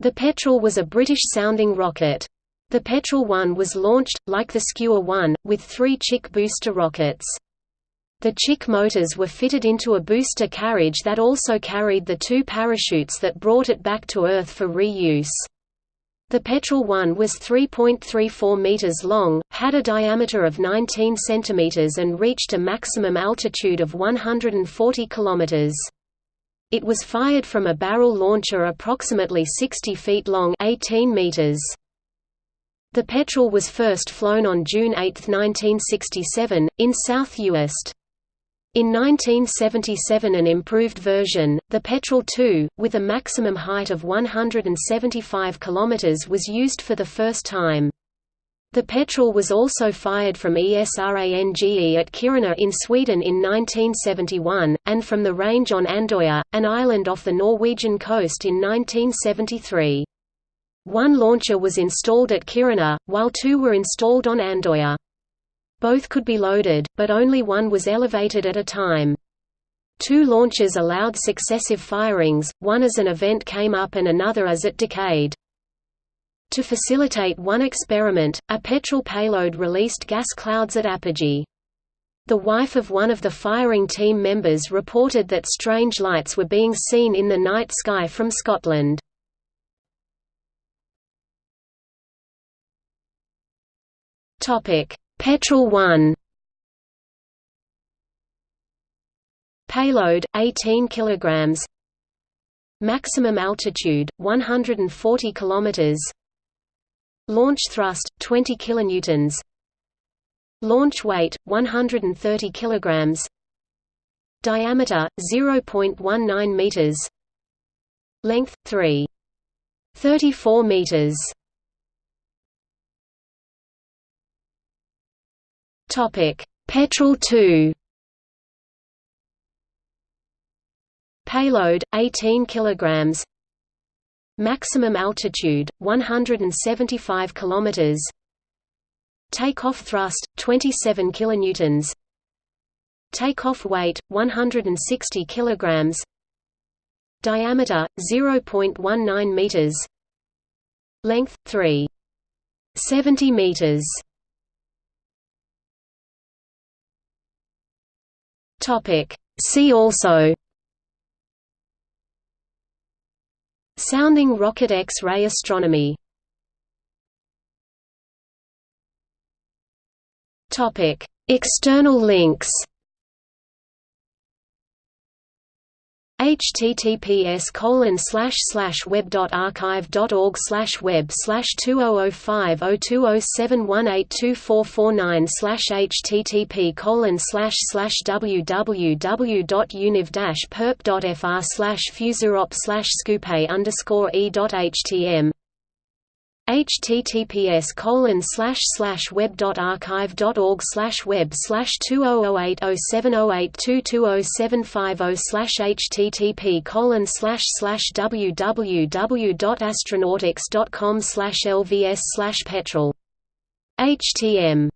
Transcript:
The Petrel was a British-sounding rocket. The Petrel 1 was launched, like the Skua 1, with three Chick booster rockets. The Chick motors were fitted into a booster carriage that also carried the two parachutes that brought it back to Earth for reuse. The Petrel 1 was 3.34 meters long, had a diameter of 19 centimeters and reached a maximum altitude of 140 kilometers. It was fired from a barrel launcher approximately 60 feet long 18 meters. The Petrel was first flown on June 8, 1967, in South Uist. In 1977 an improved version, the Petrel II, with a maximum height of 175 km was used for the first time. The Petrel was also fired from ESRANGE at Kiruna in Sweden in 1971, and from the range on Andøya, an island off the Norwegian coast in 1973. One launcher was installed at Kiruna, while two were installed on Andøya. Both could be loaded, but only one was elevated at a time. Two launches allowed successive firings, one as an event came up and another as it decayed. To facilitate one experiment, a Petrel payload released gas clouds at apogee. The wife of one of the firing team members reported that strange lights were being seen in the night sky from Scotland. Petrel 1 Payload 18 kilograms Maximum altitude 140 kilometers Launch thrust 20 kilonewtons. Launch weight 130 kilograms. Diameter 0.19 meters. Length 3. 34 meters. Topic: Petrel 2. Payload 18 kilograms. Maximum altitude 175 kilometers. Takeoff thrust 27 kilonewtons. Takeoff weight 160 kilograms. Diameter 0.19 meters. Length 3 70 meters. Topic See also Sounding rocket X-ray astronomy. External links https colon slash slash web dot archive dot org slash web slash two oh oh five oh two oh seven one eight two four four nine slash http colon slash slash www dot univ dash perp dot fr slash fuserop slash scoope underscore e dot htm https colon slash slash web dot archive dot org slash web slash two oh oh eight oh seven oh eight two two oh seven five oh slash http colon slash slash www dot astronautics dot com slash lvs slash petrel htm